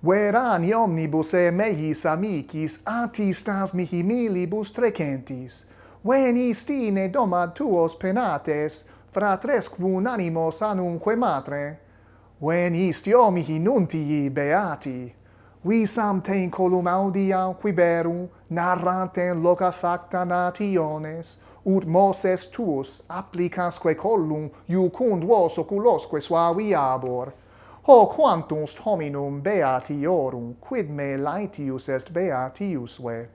Verani omnibus e mehis amicis atistas mihi milibus trecentis. Venis tine domad tuos penates, fratrescvun animos anumque matre. Venis tio mihi nuntii beati. Visam te in colum audia quiberum, narrante loca facta nationes, ut Moses tuus applicasque collum iucund vos oculosque suaviabor. Ho quantum hominum beatiorum, quid me laetius est beatiusve?